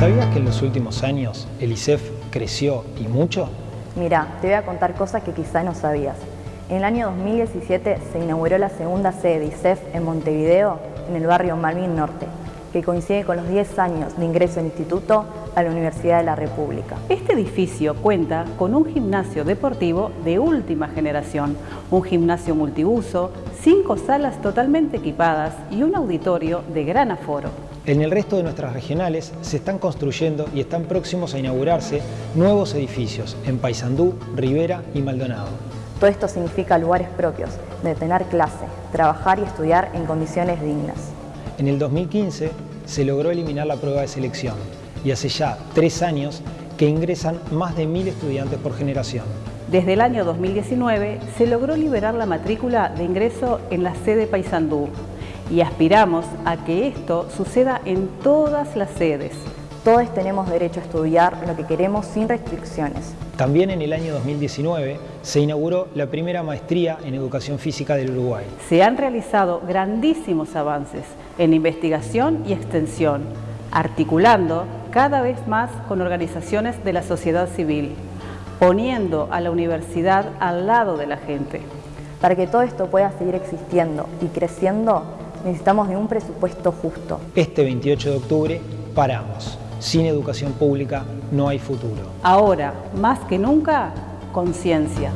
¿Sabías que en los últimos años el ISEF creció y mucho? Mira, te voy a contar cosas que quizá no sabías. En el año 2017 se inauguró la segunda sede de ISEF en Montevideo, en el barrio Malvin Norte, que coincide con los 10 años de ingreso del instituto a la Universidad de la República. Este edificio cuenta con un gimnasio deportivo de última generación, un gimnasio multiuso, cinco salas totalmente equipadas y un auditorio de gran aforo. En el resto de nuestras regionales se están construyendo y están próximos a inaugurarse nuevos edificios en Paysandú, Rivera y Maldonado. Todo esto significa lugares propios, de tener clase, trabajar y estudiar en condiciones dignas. En el 2015 se logró eliminar la prueba de selección y hace ya tres años que ingresan más de mil estudiantes por generación. Desde el año 2019 se logró liberar la matrícula de ingreso en la sede Paysandú y aspiramos a que esto suceda en todas las sedes. Todos tenemos derecho a estudiar lo que queremos sin restricciones. También en el año 2019 se inauguró la primera maestría en Educación Física del Uruguay. Se han realizado grandísimos avances en investigación y extensión, articulando cada vez más con organizaciones de la sociedad civil, poniendo a la universidad al lado de la gente. Para que todo esto pueda seguir existiendo y creciendo, necesitamos de un presupuesto justo. Este 28 de octubre paramos. Sin educación pública no hay futuro. Ahora, más que nunca, conciencia.